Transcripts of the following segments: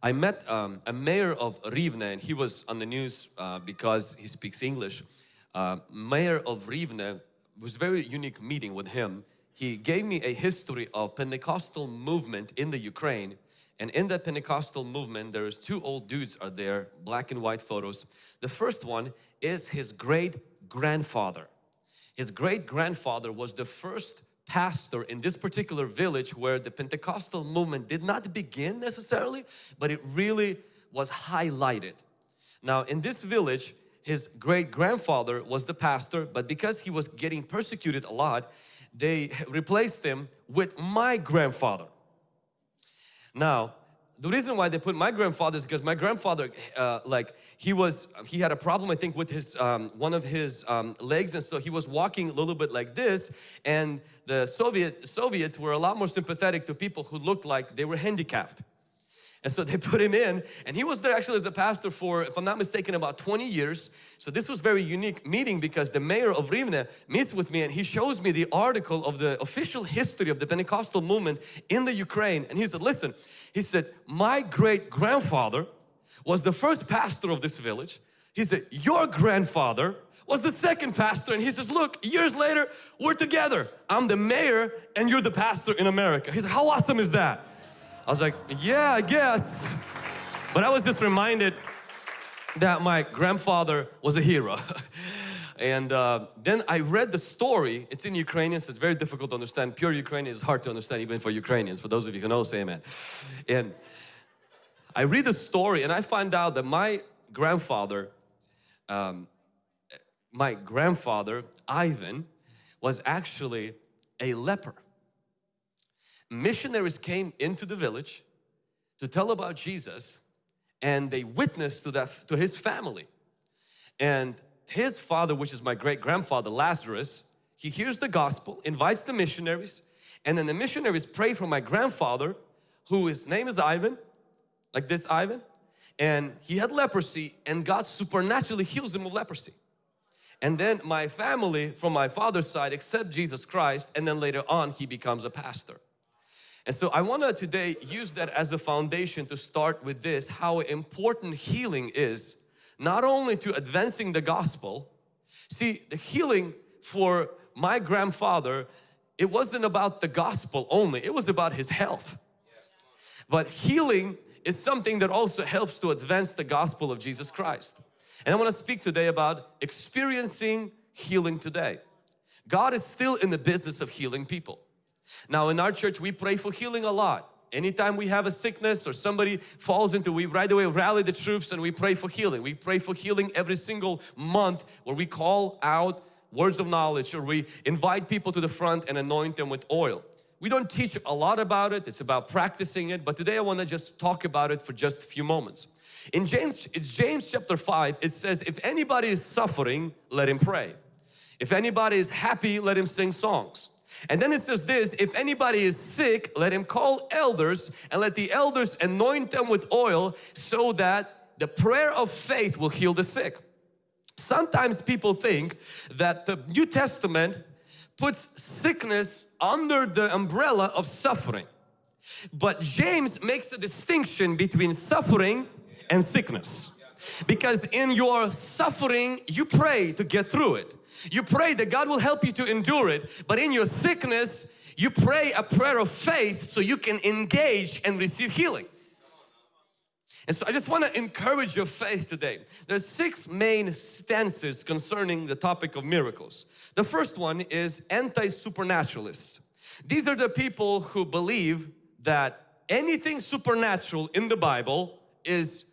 I met um, a mayor of Rivne and he was on the news uh, because he speaks English. Uh, mayor of Rivne was very unique meeting with him. He gave me a history of Pentecostal movement in the Ukraine and in that Pentecostal movement there's two old dudes are there, black and white photos. The first one is his great grandfather. His great grandfather was the first pastor in this particular village where the Pentecostal movement did not begin necessarily, but it really was highlighted. Now in this village, his great grandfather was the pastor, but because he was getting persecuted a lot, they replaced him with my grandfather. Now, the reason why they put my grandfather is because my grandfather uh, like he was he had a problem I think with his um, one of his um, legs and so he was walking a little bit like this and the Soviet Soviets were a lot more sympathetic to people who looked like they were handicapped. And so they put him in and he was there actually as a pastor for if I'm not mistaken about 20 years so this was very unique meeting because the mayor of Rivne meets with me and he shows me the article of the official history of the Pentecostal movement in the Ukraine and he said listen he said, my great grandfather was the first pastor of this village. He said, your grandfather was the second pastor and he says, look, years later, we're together. I'm the mayor and you're the pastor in America. He said, how awesome is that? I was like, yeah, I guess. But I was just reminded that my grandfather was a hero. And uh, then I read the story. It's in Ukrainian, so it's very difficult to understand. Pure Ukrainian is hard to understand even for Ukrainians. For those of you who know, say amen. And I read the story and I find out that my grandfather, um, my grandfather, Ivan, was actually a leper. Missionaries came into the village to tell about Jesus and they witnessed to, that, to his family. And his father, which is my great grandfather Lazarus, he hears the gospel, invites the missionaries, and then the missionaries pray for my grandfather, who his name is Ivan, like this Ivan, and he had leprosy and God supernaturally heals him of leprosy. And then my family from my father's side accept Jesus Christ and then later on he becomes a pastor. And so I want to today use that as a foundation to start with this, how important healing is not only to advancing the gospel, see the healing for my grandfather, it wasn't about the gospel only, it was about his health. But healing is something that also helps to advance the gospel of Jesus Christ. And I want to speak today about experiencing healing today. God is still in the business of healing people. Now in our church we pray for healing a lot. Anytime we have a sickness or somebody falls into, we right away rally the troops and we pray for healing. We pray for healing every single month where we call out words of knowledge or we invite people to the front and anoint them with oil. We don't teach a lot about it, it's about practicing it, but today I want to just talk about it for just a few moments. In James, it's James chapter 5, it says, if anybody is suffering, let him pray. If anybody is happy, let him sing songs. And then it says this, if anybody is sick, let him call elders and let the elders anoint them with oil so that the prayer of faith will heal the sick. Sometimes people think that the New Testament puts sickness under the umbrella of suffering. But James makes a distinction between suffering and sickness. Because in your suffering, you pray to get through it. You pray that God will help you to endure it, but in your sickness, you pray a prayer of faith so you can engage and receive healing. And so I just want to encourage your faith today. There's six main stances concerning the topic of miracles. The first one is anti-supernaturalists. These are the people who believe that anything supernatural in the Bible is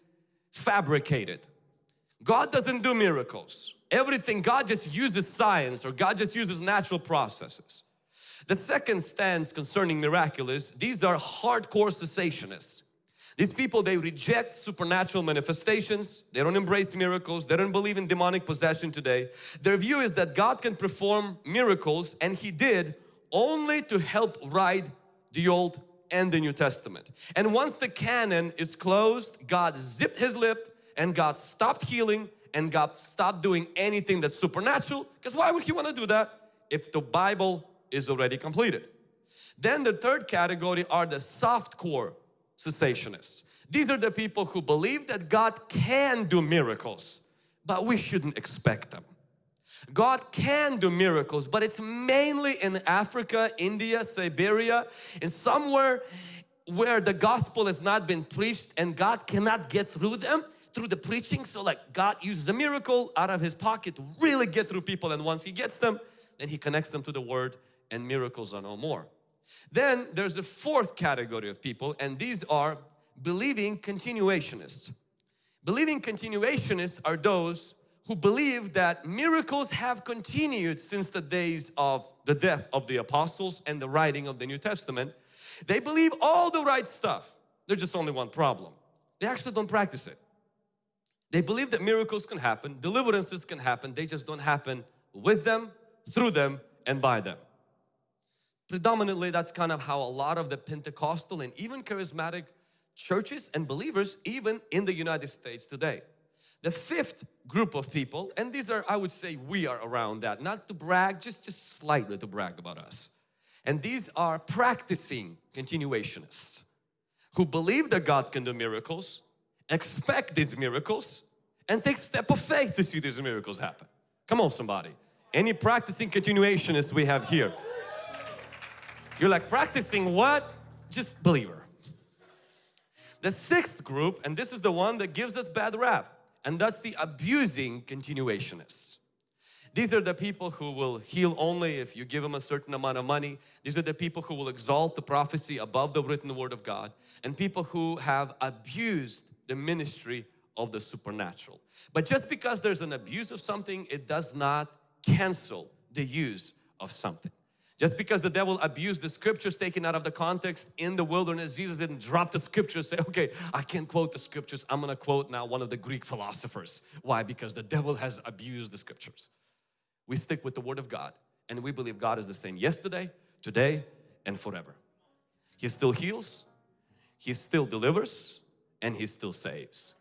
fabricated. God doesn't do miracles everything God just uses science or God just uses natural processes. The second stance concerning miraculous, these are hardcore cessationists. These people, they reject supernatural manifestations, they don't embrace miracles, they don't believe in demonic possession today. Their view is that God can perform miracles and He did only to help write the Old and the New Testament. And once the canon is closed, God zipped His lip and God stopped healing and God stopped doing anything that's supernatural because why would He want to do that if the Bible is already completed? Then the third category are the soft core cessationists. These are the people who believe that God can do miracles, but we shouldn't expect them. God can do miracles, but it's mainly in Africa, India, Siberia, and somewhere where the gospel has not been preached and God cannot get through them through the preaching. So like God uses a miracle out of his pocket to really get through people and once he gets them, then he connects them to the word and miracles are no more. Then there's a fourth category of people and these are believing continuationists. Believing continuationists are those who believe that miracles have continued since the days of the death of the apostles and the writing of the New Testament. They believe all the right stuff. There's just only one problem. They actually don't practice it. They believe that miracles can happen, deliverances can happen, they just don't happen with them, through them, and by them. Predominantly, that's kind of how a lot of the Pentecostal and even charismatic churches and believers, even in the United States today. The fifth group of people, and these are, I would say we are around that, not to brag, just, just slightly to brag about us. And these are practicing continuationists who believe that God can do miracles, expect these miracles, and take step of faith to see these miracles happen. Come on somebody. Any practicing continuationists we have here? You're like, practicing what? Just believer. The sixth group, and this is the one that gives us bad rap, and that's the abusing continuationists. These are the people who will heal only if you give them a certain amount of money. These are the people who will exalt the prophecy above the written word of God and people who have abused the ministry of the supernatural. But just because there's an abuse of something, it does not cancel the use of something. Just because the devil abused the scriptures taken out of the context in the wilderness, Jesus didn't drop the scriptures say, okay, I can't quote the scriptures. I'm going to quote now one of the Greek philosophers. Why? Because the devil has abused the scriptures. We stick with the Word of God and we believe God is the same yesterday, today, and forever. He still heals, He still delivers, and He still saves.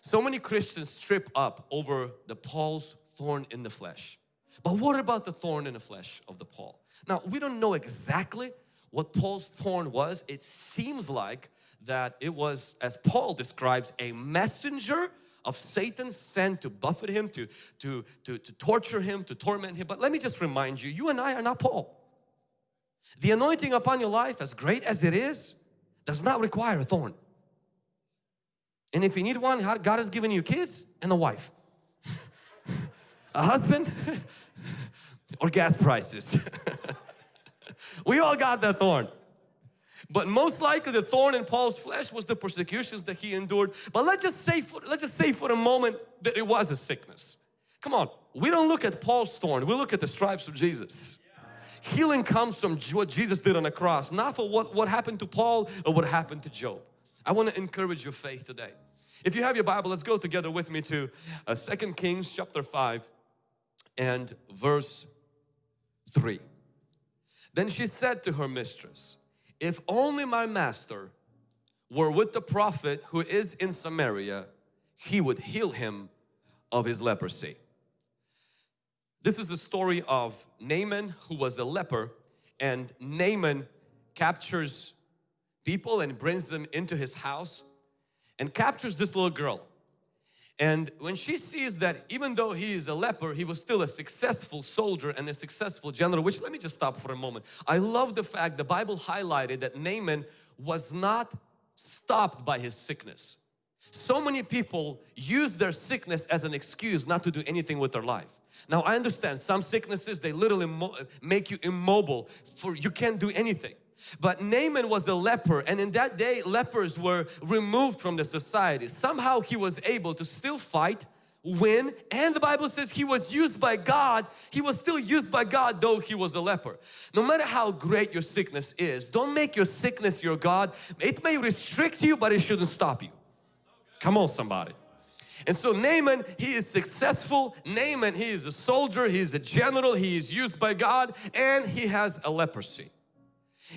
So many Christians trip up over the Paul's thorn in the flesh. But what about the thorn in the flesh of the Paul? Now, we don't know exactly what Paul's thorn was. It seems like that it was, as Paul describes, a messenger of Satan sent to buffet him, to, to, to, to torture him, to torment him. But let me just remind you, you and I are not Paul. The anointing upon your life, as great as it is, does not require a thorn. And if you need one, God has given you kids and a wife. a husband or gas prices. we all got that thorn. But most likely the thorn in Paul's flesh was the persecutions that he endured. But let's just say for, let's just say for a moment that it was a sickness. Come on, we don't look at Paul's thorn, we look at the stripes of Jesus. Healing comes from what Jesus did on the cross, not for what, what happened to Paul or what happened to Job. I want to encourage your faith today. If you have your Bible, let's go together with me to uh, 2 Kings chapter 5 and verse 3. Then she said to her mistress, if only my master were with the prophet who is in Samaria, he would heal him of his leprosy. This is the story of Naaman who was a leper and Naaman captures people and brings them into his house and captures this little girl. And when she sees that even though he is a leper, he was still a successful soldier and a successful general, which let me just stop for a moment. I love the fact the Bible highlighted that Naaman was not stopped by his sickness. So many people use their sickness as an excuse not to do anything with their life. Now I understand some sicknesses they literally make you immobile for you can't do anything. But Naaman was a leper and in that day lepers were removed from the society. Somehow he was able to still fight, win and the Bible says he was used by God. He was still used by God though he was a leper. No matter how great your sickness is, don't make your sickness your God. It may restrict you but it shouldn't stop you. Come on somebody. And so Naaman, he is successful. Naaman, he is a soldier, he is a general, he is used by God and he has a leprosy.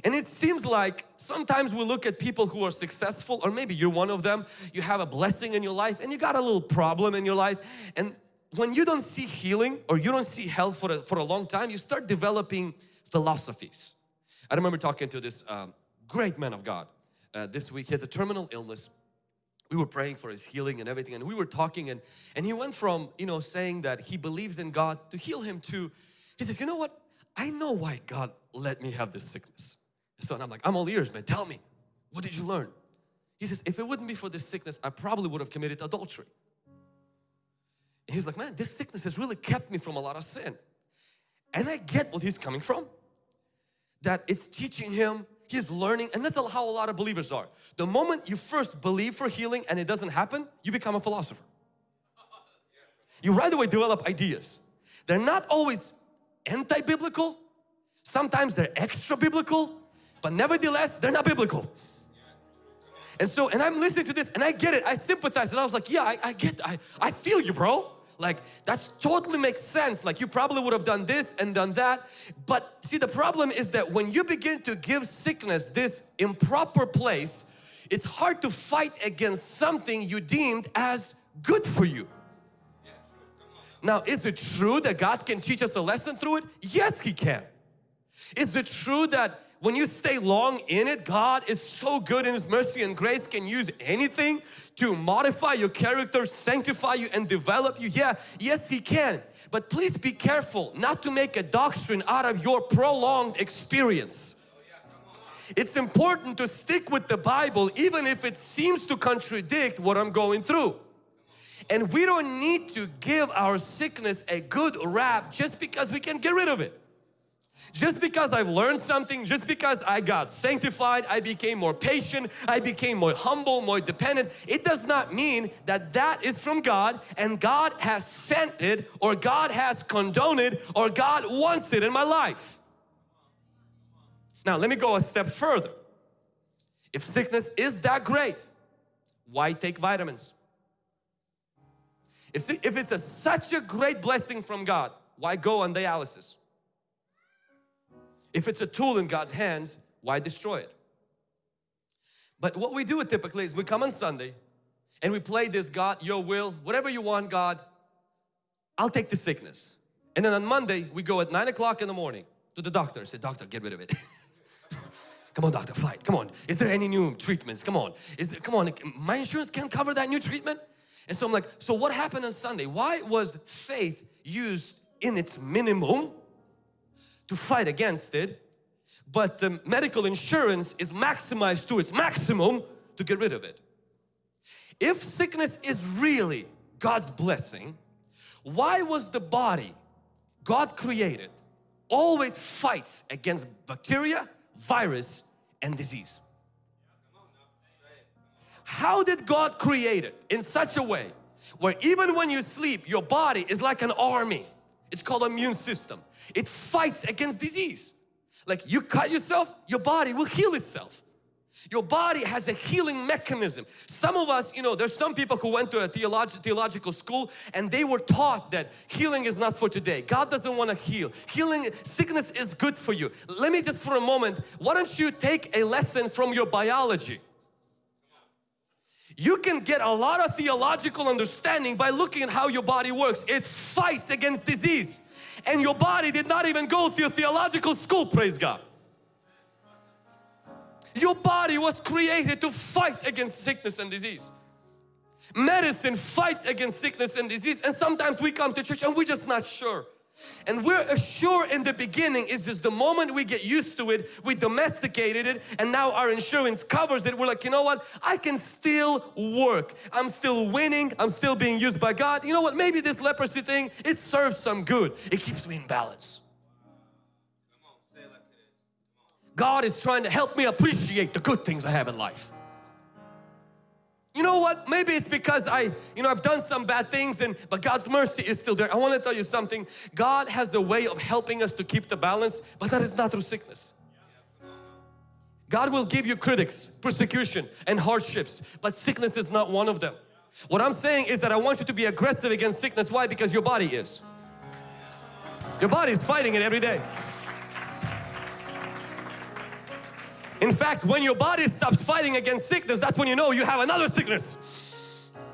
And it seems like sometimes we look at people who are successful or maybe you're one of them, you have a blessing in your life and you got a little problem in your life and when you don't see healing or you don't see health for a, for a long time, you start developing philosophies. I remember talking to this um, great man of God uh, this week. He has a terminal illness we were praying for his healing and everything and we were talking and and he went from you know saying that he believes in God to heal him to he says you know what I know why God let me have this sickness so I'm like I'm all ears man. Tell me. What did you learn? He says if it wouldn't be for this sickness I probably would have committed adultery. And he's like man this sickness has really kept me from a lot of sin. And I get what he's coming from. That it's teaching him he's learning and that's how a lot of believers are. The moment you first believe for healing and it doesn't happen you become a philosopher. You right away develop ideas. They're not always anti-biblical. Sometimes they're extra biblical but nevertheless they're not biblical. And so and I'm listening to this and I get it. I sympathize. And I was like yeah I, I get I, I feel you bro. Like that's totally makes sense. Like you probably would have done this and done that. But see the problem is that when you begin to give sickness this improper place it's hard to fight against something you deemed as good for you. Now is it true that God can teach us a lesson through it? Yes he can. Is it true that when you stay long in it, God is so good in His mercy and grace can use anything to modify your character, sanctify you and develop you. Yeah, yes He can. But please be careful not to make a doctrine out of your prolonged experience. It's important to stick with the Bible even if it seems to contradict what I'm going through. And we don't need to give our sickness a good rap just because we can get rid of it. Just because I've learned something, just because I got sanctified, I became more patient, I became more humble, more dependent, it does not mean that that is from God and God has sent it or God has condoned it or God wants it in my life. Now let me go a step further. If sickness is that great, why take vitamins? If, if it's a, such a great blessing from God, why go on dialysis? If it's a tool in God's hands, why destroy it? But what we do typically is we come on Sunday and we play this God, your will, whatever you want God, I'll take the sickness. And then on Monday we go at 9 o'clock in the morning to the doctor and say, doctor get rid of it. come on doctor, fight, come on. Is there any new treatments? Come on. Is it, come on, my insurance can't cover that new treatment? And so I'm like, so what happened on Sunday? Why was faith used in its minimum to fight against it but the medical insurance is maximized to its maximum to get rid of it. If sickness is really God's blessing, why was the body God created always fights against bacteria, virus and disease? How did God create it in such a way where even when you sleep your body is like an army it's called immune system. It fights against disease. Like you cut yourself, your body will heal itself. Your body has a healing mechanism. Some of us, you know, there's some people who went to a theolog theological school and they were taught that healing is not for today. God doesn't want to heal. Healing, sickness is good for you. Let me just for a moment, why don't you take a lesson from your biology? You can get a lot of theological understanding by looking at how your body works. It fights against disease. And your body did not even go through theological school, praise God. Your body was created to fight against sickness and disease. Medicine fights against sickness and disease and sometimes we come to church and we're just not sure. And we're assured in the beginning is just the moment we get used to it, we domesticated it and now our insurance covers it. We're like, you know what? I can still work. I'm still winning. I'm still being used by God. You know what? Maybe this leprosy thing, it serves some good. It keeps me in balance. God is trying to help me appreciate the good things I have in life. You know what? Maybe it's because I, you know, I've done some bad things and but God's mercy is still there. I want to tell you something. God has a way of helping us to keep the balance, but that is not through sickness. God will give you critics, persecution and hardships, but sickness is not one of them. What I'm saying is that I want you to be aggressive against sickness. Why? Because your body is. Your body is fighting it every day. In fact, when your body stops fighting against sickness, that's when you know you have another sickness.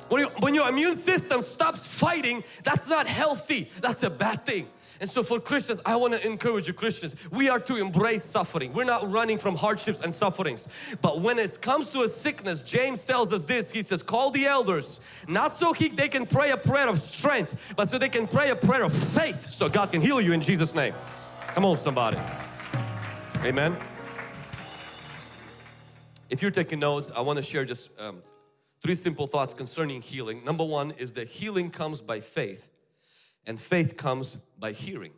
When, you, when your immune system stops fighting, that's not healthy. That's a bad thing. And so for Christians, I want to encourage you Christians, we are to embrace suffering. We're not running from hardships and sufferings. But when it comes to a sickness, James tells us this, he says, call the elders, not so he, they can pray a prayer of strength, but so they can pray a prayer of faith so God can heal you in Jesus' name. Come on somebody. Amen. If you're taking notes, I want to share just um, three simple thoughts concerning healing. Number one is that healing comes by faith and faith comes by hearing.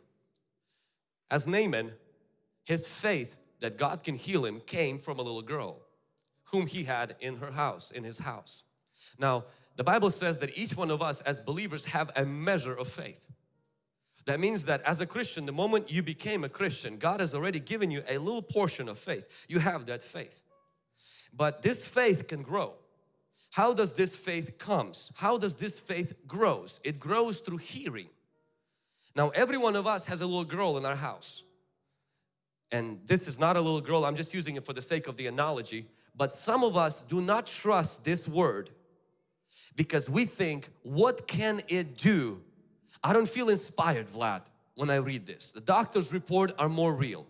As Naaman, his faith that God can heal him came from a little girl whom he had in her house, in his house. Now, the Bible says that each one of us as believers have a measure of faith. That means that as a Christian, the moment you became a Christian, God has already given you a little portion of faith. You have that faith. But this faith can grow. How does this faith comes? How does this faith grows? It grows through hearing. Now every one of us has a little girl in our house. And this is not a little girl, I'm just using it for the sake of the analogy. But some of us do not trust this word because we think, what can it do? I don't feel inspired, Vlad, when I read this. The doctor's report are more real.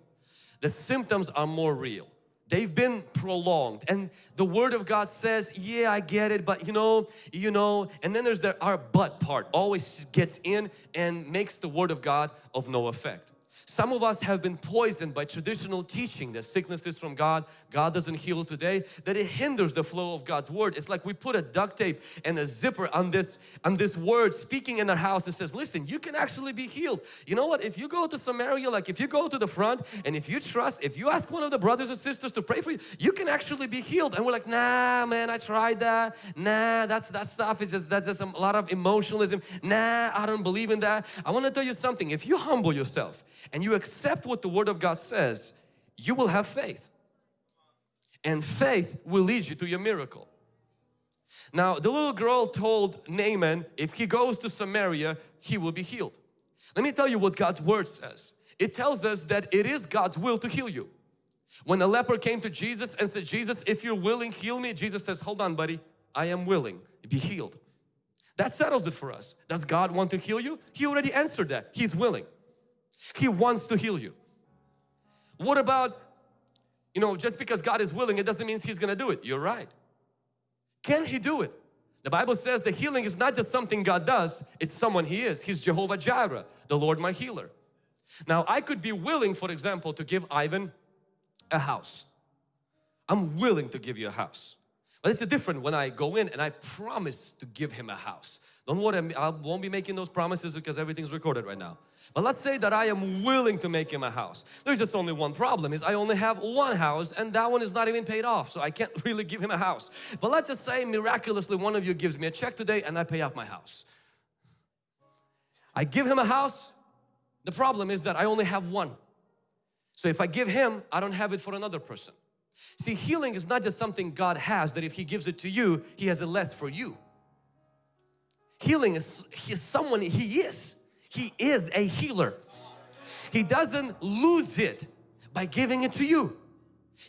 The symptoms are more real they've been prolonged. And the word of God says yeah I get it but you know you know and then there's the our but part always gets in and makes the word of God of no effect some of us have been poisoned by traditional teaching that sickness is from God, God doesn't heal today, that it hinders the flow of God's word. It's like we put a duct tape and a zipper on this, on this word speaking in our house that says, listen, you can actually be healed. You know what, if you go to Samaria, like if you go to the front and if you trust, if you ask one of the brothers and sisters to pray for you, you can actually be healed. And we're like, nah man, I tried that. Nah, that's that stuff is just, that's just a lot of emotionalism. Nah, I don't believe in that. I want to tell you something, if you humble yourself and you accept what the Word of God says, you will have faith. And faith will lead you to your miracle. Now the little girl told Naaman if he goes to Samaria he will be healed. Let me tell you what God's Word says. It tells us that it is God's will to heal you. When the leper came to Jesus and said, Jesus if you're willing heal me, Jesus says, hold on buddy, I am willing, be healed. That settles it for us. Does God want to heal you? He already answered that. He's willing. He wants to heal you. What about, you know, just because God is willing, it doesn't mean He's going to do it. You're right. Can He do it? The Bible says the healing is not just something God does, it's someone He is. He's Jehovah Jireh, the Lord my healer. Now I could be willing, for example, to give Ivan a house. I'm willing to give you a house. But it's different when I go in and I promise to give him a house. Don't worry, I won't be making those promises because everything's recorded right now. But let's say that I am willing to make him a house. There's just only one problem is I only have one house and that one is not even paid off. So I can't really give him a house. But let's just say miraculously one of you gives me a check today and I pay off my house. I give him a house. The problem is that I only have one. So if I give him, I don't have it for another person. See, healing is not just something God has that if He gives it to you, He has it less for you. Healing is, is someone, He is. He is a healer. He doesn't lose it by giving it to you.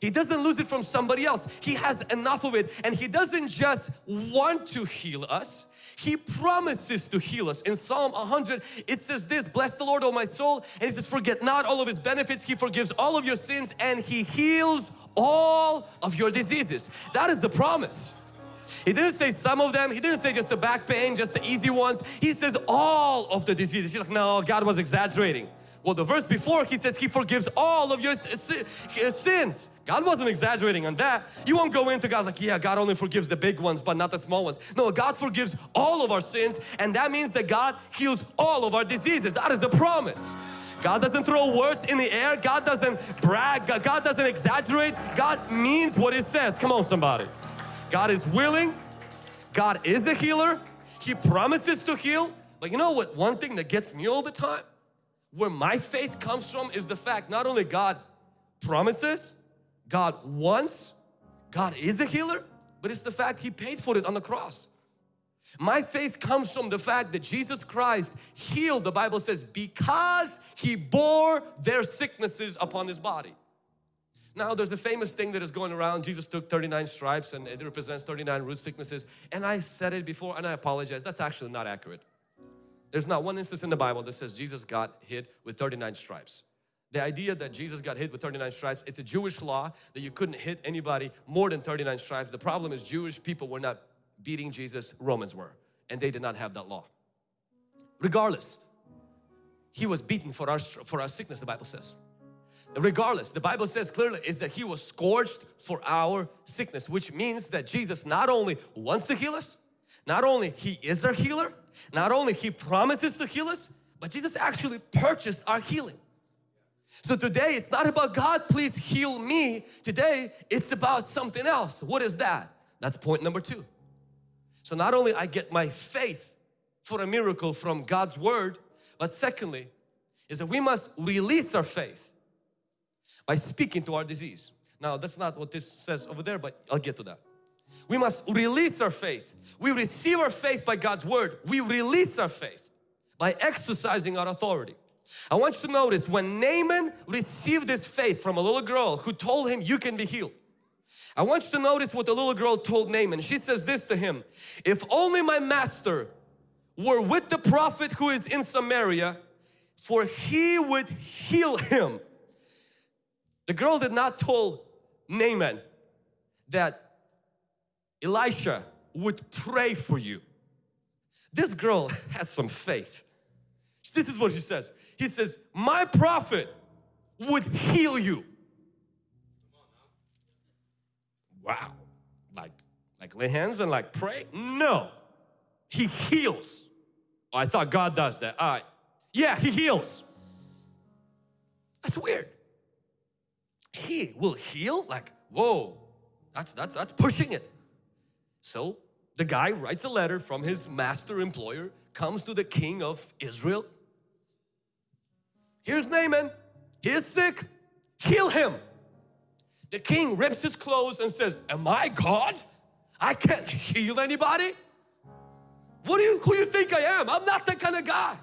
He doesn't lose it from somebody else. He has enough of it and He doesn't just want to heal us. He promises to heal us. In Psalm 100 it says this, bless the Lord O my soul and He says forget not all of His benefits. He forgives all of your sins and He heals all of your diseases. That is the promise. He didn't say some of them. He didn't say just the back pain, just the easy ones. He says all of the diseases. He's like, no, God was exaggerating. Well, the verse before he says he forgives all of your sins. God wasn't exaggerating on that. You won't go into God's like, yeah, God only forgives the big ones, but not the small ones. No, God forgives all of our sins and that means that God heals all of our diseases. That is the promise. God doesn't throw words in the air. God doesn't brag. God doesn't exaggerate. God means what He says. Come on somebody. God is willing. God is a healer. He promises to heal. But you know what? One thing that gets me all the time, where my faith comes from is the fact not only God promises, God wants, God is a healer, but it's the fact He paid for it on the cross. My faith comes from the fact that Jesus Christ healed, the Bible says, because He bore their sicknesses upon His body. Now there's a famous thing that is going around. Jesus took 39 stripes and it represents 39 root sicknesses. And I said it before and I apologize. That's actually not accurate. There's not one instance in the Bible that says Jesus got hit with 39 stripes. The idea that Jesus got hit with 39 stripes, it's a Jewish law that you couldn't hit anybody more than 39 stripes. The problem is Jewish people were not beating Jesus, Romans were, and they did not have that law. Regardless, He was beaten for our, for our sickness, the Bible says. Regardless, the Bible says clearly is that He was scourged for our sickness, which means that Jesus not only wants to heal us, not only He is our healer, not only He promises to heal us, but Jesus actually purchased our healing. So today it's not about God please heal me. Today it's about something else. What is that? That's point number two. So not only I get my faith for a miracle from God's Word, but secondly is that we must release our faith by speaking to our disease. Now that's not what this says over there, but I'll get to that. We must release our faith. We receive our faith by God's Word. We release our faith by exercising our authority. I want you to notice when Naaman received this faith from a little girl who told him you can be healed. I want you to notice what the little girl told Naaman. She says this to him, if only my master were with the prophet who is in Samaria, for he would heal him. The girl did not tell Naaman that Elisha would pray for you. This girl has some faith. This is what she says. He says, my prophet would heal you. Wow. Like, like lay hands and like pray? No. He heals. Oh, I thought God does that. Right. Yeah, He heals. That's weird. He will heal? Like, whoa. That's, that's, that's pushing it. So the guy writes a letter from his master employer, comes to the king of Israel. Here's Naaman, he is sick, heal him. The king rips his clothes and says, am I God? I can't heal anybody? What do you, who you think I am? I'm not that kind of guy.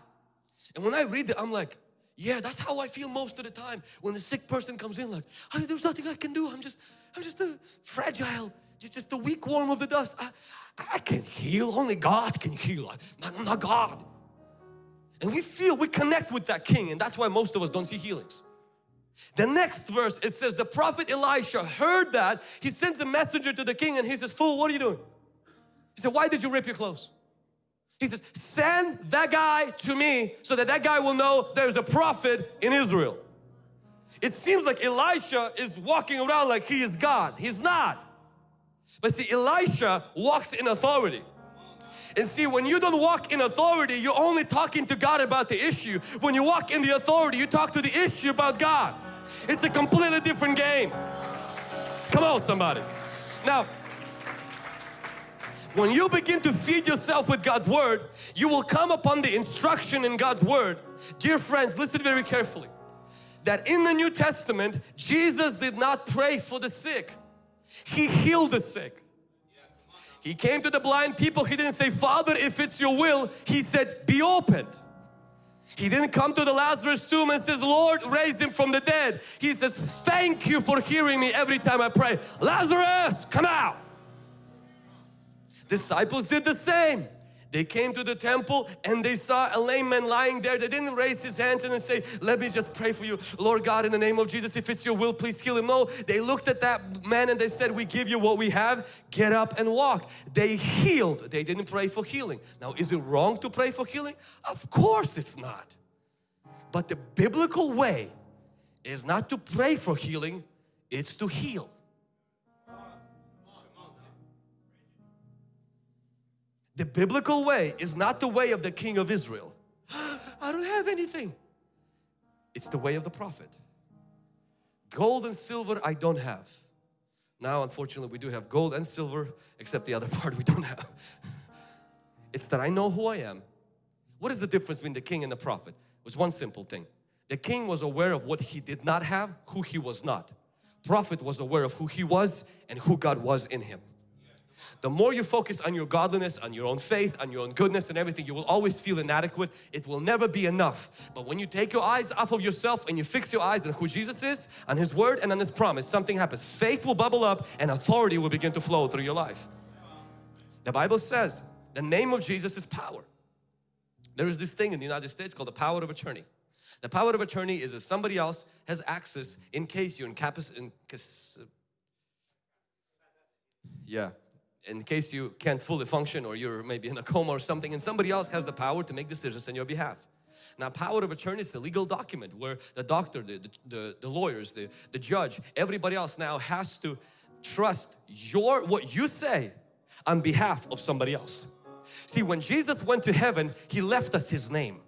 And when I read that, I'm like, yeah, that's how I feel most of the time. When the sick person comes in like, there's nothing I can do. I'm just, I'm just a fragile, just, just the weak worm of the dust. I, I can heal, only God can heal, I'm not God. And we feel, we connect with that king and that's why most of us don't see healings. The next verse it says the prophet Elisha heard that he sends a messenger to the king and he says fool what are you doing? He said why did you rip your clothes? He says send that guy to me so that that guy will know there's a prophet in Israel. It seems like Elisha is walking around like he is God. He's not. But see, Elisha walks in authority. And see, when you don't walk in authority, you're only talking to God about the issue. When you walk in the authority, you talk to the issue about God. It's a completely different game. Come on, somebody. Now, when you begin to feed yourself with God's Word, you will come upon the instruction in God's Word. Dear friends, listen very carefully. That in the New Testament, Jesus did not pray for the sick. He healed the sick. He came to the blind people, He didn't say, Father, if it's your will, He said, be opened. He didn't come to the Lazarus tomb and says, Lord, raise him from the dead. He says, thank you for hearing me every time I pray. Lazarus, come out. Disciples did the same. They came to the temple and they saw a lame man lying there. They didn't raise his hands and say, let me just pray for you. Lord God, in the name of Jesus, if it's your will, please heal him. No, they looked at that man and they said, we give you what we have. Get up and walk. They healed. They didn't pray for healing. Now, is it wrong to pray for healing? Of course it's not. But the biblical way is not to pray for healing, it's to heal. The biblical way is not the way of the king of Israel. I don't have anything. It's the way of the prophet. Gold and silver I don't have. Now unfortunately we do have gold and silver except the other part we don't have. it's that I know who I am. What is the difference between the king and the prophet? It was one simple thing. The king was aware of what he did not have, who he was not. Prophet was aware of who he was and who God was in him. The more you focus on your godliness, on your own faith, on your own goodness and everything, you will always feel inadequate. It will never be enough. But when you take your eyes off of yourself and you fix your eyes on who Jesus is, on His Word and on His promise, something happens. Faith will bubble up and authority will begin to flow through your life. The Bible says the name of Jesus is power. There is this thing in the United States called the power of attorney. The power of attorney is if somebody else has access in case you're in capacity, yeah, in case you can't fully function or you're maybe in a coma or something and somebody else has the power to make decisions on your behalf. Now power of attorney is the legal document where the doctor, the, the, the, lawyers, the, the judge, everybody else now has to trust your what you say on behalf of somebody else. See when Jesus went to heaven He left us His name.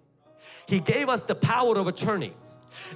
He gave us the power of attorney.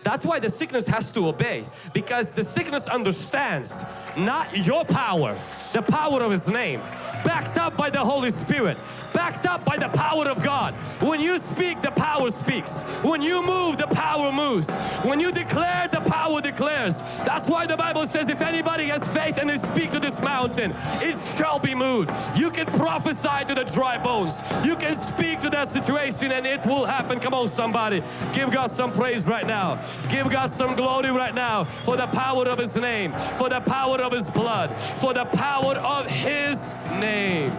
That's why the sickness has to obey because the sickness understands not your power, the power of His name backed up by the Holy Spirit backed up by the power of God. When you speak, the power speaks. When you move, the power moves. When you declare, the power declares. That's why the Bible says if anybody has faith and they speak to this mountain, it shall be moved. You can prophesy to the dry bones. You can speak to that situation and it will happen. Come on somebody. Give God some praise right now. Give God some glory right now for the power of His name, for the power of His blood, for the power of His name.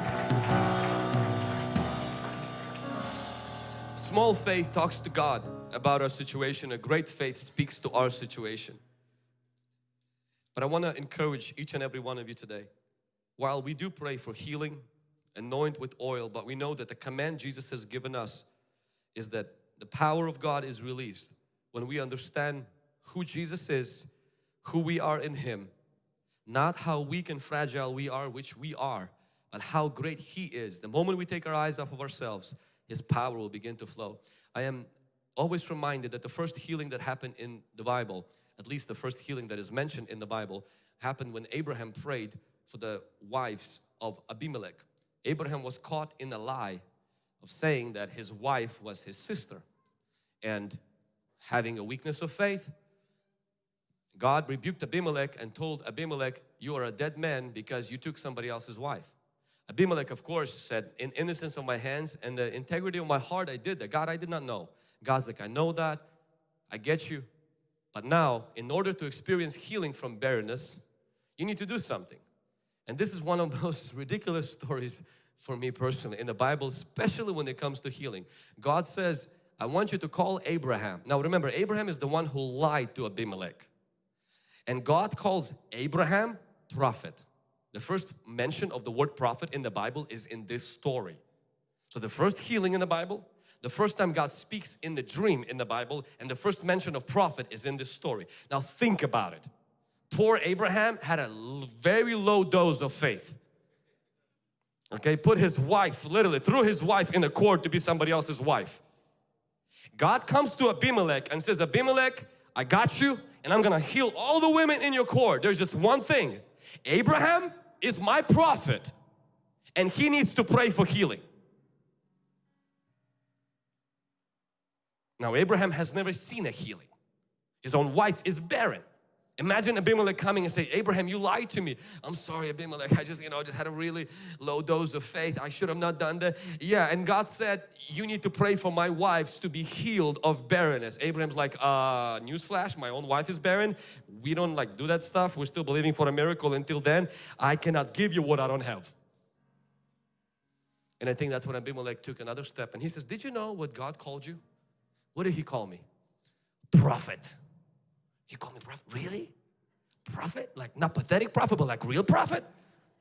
Small faith talks to God about our situation. A great faith speaks to our situation. But I want to encourage each and every one of you today. While we do pray for healing, anoint with oil, but we know that the command Jesus has given us is that the power of God is released when we understand who Jesus is, who we are in Him, not how weak and fragile we are, which we are, but how great He is. The moment we take our eyes off of ourselves, His power will begin to flow. I am always reminded that the first healing that happened in the Bible, at least the first healing that is mentioned in the Bible, happened when Abraham prayed for the wives of Abimelech. Abraham was caught in a lie of saying that his wife was his sister and having a weakness of faith God rebuked Abimelech and told Abimelech you are a dead man because you took somebody else's wife Abimelech of course said in innocence of my hands and the integrity of my heart I did that. God I did not know. God's like I know that. I get you. But now in order to experience healing from barrenness you need to do something. And this is one of those ridiculous stories for me personally in the Bible especially when it comes to healing. God says I want you to call Abraham. Now remember Abraham is the one who lied to Abimelech. And God calls Abraham prophet the first mention of the word prophet in the Bible is in this story. So the first healing in the Bible, the first time God speaks in the dream in the Bible and the first mention of prophet is in this story. Now think about it. Poor Abraham had a very low dose of faith. Okay, put his wife, literally threw his wife in the court to be somebody else's wife. God comes to Abimelech and says, Abimelech, I got you and I'm gonna heal all the women in your court. There's just one thing. Abraham, is my prophet and he needs to pray for healing. Now Abraham has never seen a healing. His own wife is barren. Imagine Abimelech coming and say, Abraham, you lied to me. I'm sorry, Abimelech. I just, you know, I just had a really low dose of faith. I should have not done that. Yeah, and God said, you need to pray for my wives to be healed of barrenness. Abraham's like, uh, newsflash, my own wife is barren. We don't like do that stuff. We're still believing for a miracle. Until then, I cannot give you what I don't have. And I think that's when Abimelech took another step and he says, did you know what God called you? What did he call me? Prophet. You call me prophet? Really? Prophet? Like not pathetic prophet, but like real prophet?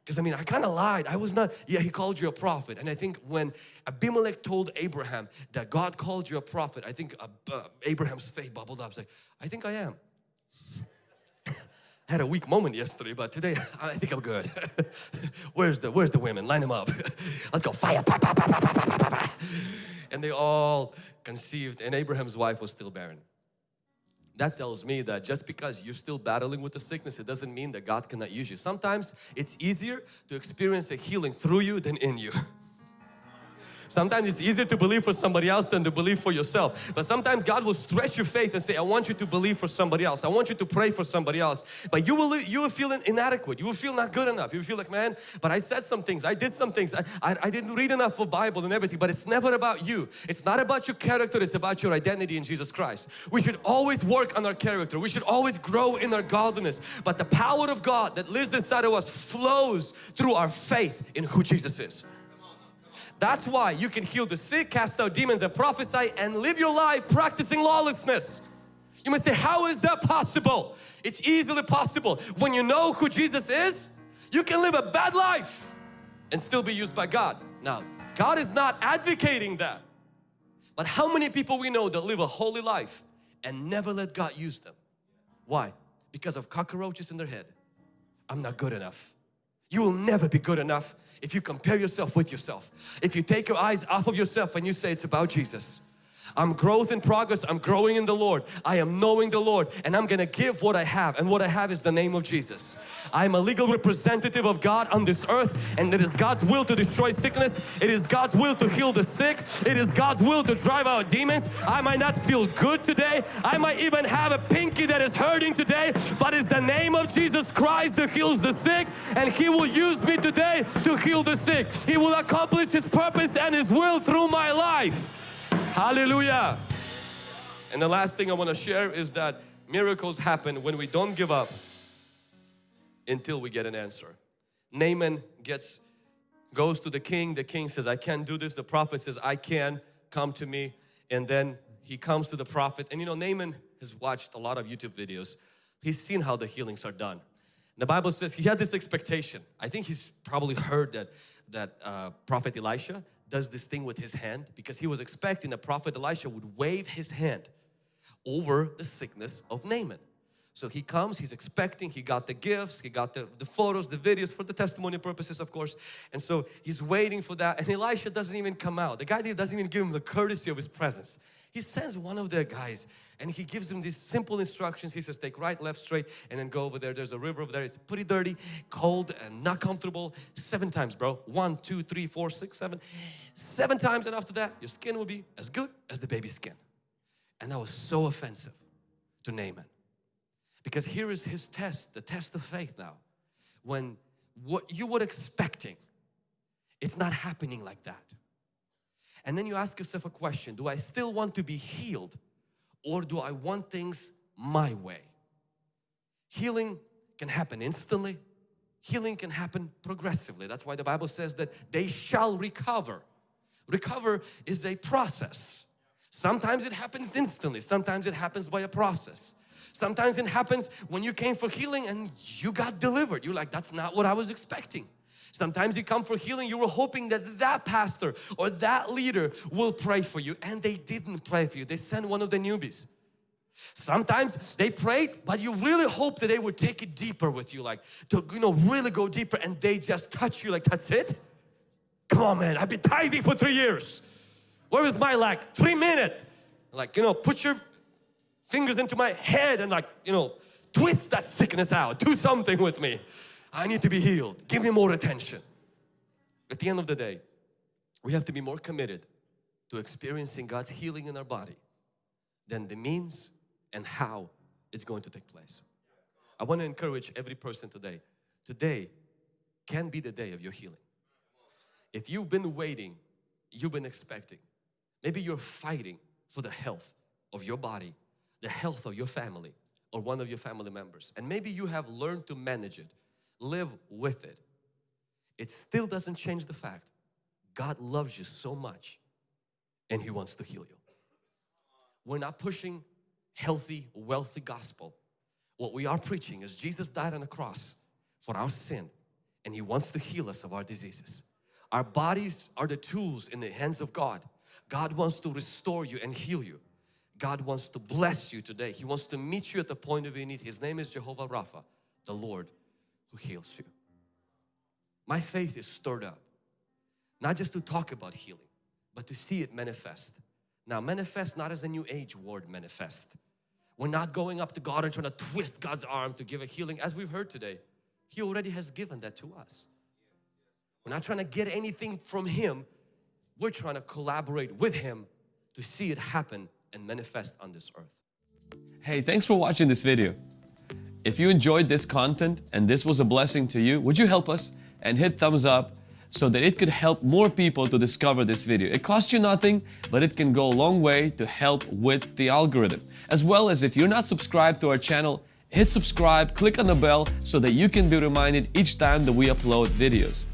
Because I mean, I kind of lied. I was not, yeah, he called you a prophet. And I think when Abimelech told Abraham that God called you a prophet, I think uh, uh, Abraham's faith bubbled up. It's like, I think I am. had a weak moment yesterday, but today I think I'm good. where's the Where's the women? Line them up. Let's go. Fire. and they all conceived, and Abraham's wife was still barren that tells me that just because you're still battling with the sickness it doesn't mean that God cannot use you. Sometimes it's easier to experience a healing through you than in you. Sometimes it's easier to believe for somebody else than to believe for yourself. But sometimes God will stretch your faith and say, I want you to believe for somebody else. I want you to pray for somebody else. But you will you will feel inadequate. You will feel not good enough. You will feel like, man, but I said some things. I did some things. I, I, I didn't read enough of Bible and everything. But it's never about you. It's not about your character. It's about your identity in Jesus Christ. We should always work on our character. We should always grow in our godliness. But the power of God that lives inside of us flows through our faith in who Jesus is. That's why you can heal the sick, cast out demons and prophesy and live your life practicing lawlessness. You might say, how is that possible? It's easily possible. When you know who Jesus is, you can live a bad life and still be used by God. Now, God is not advocating that. But how many people we know that live a holy life and never let God use them? Why? Because of cockroaches in their head. I'm not good enough. You will never be good enough if you compare yourself with yourself. If you take your eyes off of yourself and you say it's about Jesus. I'm growth in progress. I'm growing in the Lord. I am knowing the Lord and I'm gonna give what I have and what I have is the name of Jesus. I am a legal representative of God on this earth and it is God's will to destroy sickness. It is God's will to heal the sick. It is God's will to drive out demons. I might not feel good today. I might even have a pinky that is hurting today but it's the name of Jesus Christ that heals the sick and He will use me today to heal the sick. He will accomplish His purpose and His will through my life. Hallelujah. And the last thing I want to share is that miracles happen when we don't give up until we get an answer. Naaman gets goes to the king. The king says, I can't do this. The prophet says, I can. Come to me. And then he comes to the prophet. And you know, Naaman has watched a lot of YouTube videos. He's seen how the healings are done. The Bible says he had this expectation. I think he's probably heard that, that uh, prophet Elisha does this thing with his hand because he was expecting that prophet Elisha would wave his hand over the sickness of Naaman. So he comes, he's expecting, he got the gifts, he got the, the photos, the videos for the testimony purposes of course. And so he's waiting for that and Elisha doesn't even come out. The guy doesn't even give him the courtesy of his presence. He sends one of the guys and he gives him these simple instructions. He says, take right, left, straight, and then go over there. There's a river over there. It's pretty dirty, cold, and not comfortable. Seven times, bro. One, two, three, four, six, seven. Seven times, and after that, your skin will be as good as the baby's skin. And that was so offensive to Naaman. Because here is his test, the test of faith now. When what you were expecting, it's not happening like that. And then you ask yourself a question, do I still want to be healed or do I want things my way? Healing can happen instantly. Healing can happen progressively. That's why the Bible says that they shall recover. Recover is a process. Sometimes it happens instantly. Sometimes it happens by a process. Sometimes it happens when you came for healing and you got delivered. You're like, that's not what I was expecting. Sometimes you come for healing, you were hoping that that pastor or that leader will pray for you and they didn't pray for you. They sent one of the newbies. Sometimes they prayed, but you really hope that they would take it deeper with you, like to you know really go deeper and they just touch you like that's it? Come on man, I've been tithing for three years. Where is my like three minute? Like you know, put your fingers into my head and like you know twist that sickness out. Do something with me. I need to be healed. Give me more attention. At the end of the day, we have to be more committed to experiencing God's healing in our body than the means and how it's going to take place. I want to encourage every person today. Today can be the day of your healing. If you've been waiting, you've been expecting, maybe you're fighting for the health of your body, the health of your family or one of your family members and maybe you have learned to manage it live with it. It still doesn't change the fact God loves you so much and He wants to heal you. We're not pushing healthy, wealthy gospel. What we are preaching is Jesus died on the cross for our sin and He wants to heal us of our diseases. Our bodies are the tools in the hands of God. God wants to restore you and heal you. God wants to bless you today. He wants to meet you at the point of your need. His name is Jehovah Rapha, the Lord who heals you. My faith is stirred up, not just to talk about healing, but to see it manifest. Now manifest not as a new age word manifest. We're not going up to God and trying to twist God's arm to give a healing as we've heard today. He already has given that to us. We're not trying to get anything from Him. we're trying to collaborate with Him to see it happen and manifest on this earth. Hey, thanks for watching this video. If you enjoyed this content and this was a blessing to you, would you help us and hit thumbs up so that it could help more people to discover this video. It costs you nothing, but it can go a long way to help with the algorithm. As well as if you're not subscribed to our channel, hit subscribe, click on the bell so that you can be reminded each time that we upload videos.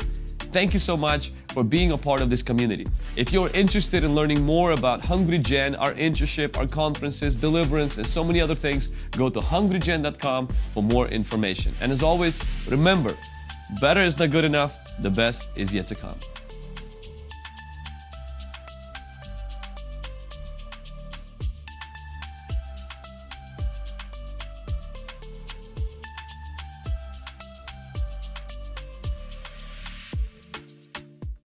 Thank you so much for being a part of this community. If you're interested in learning more about Hungry Gen, our internship, our conferences, deliverance, and so many other things, go to hungrygen.com for more information. And as always, remember, better is not good enough, the best is yet to come.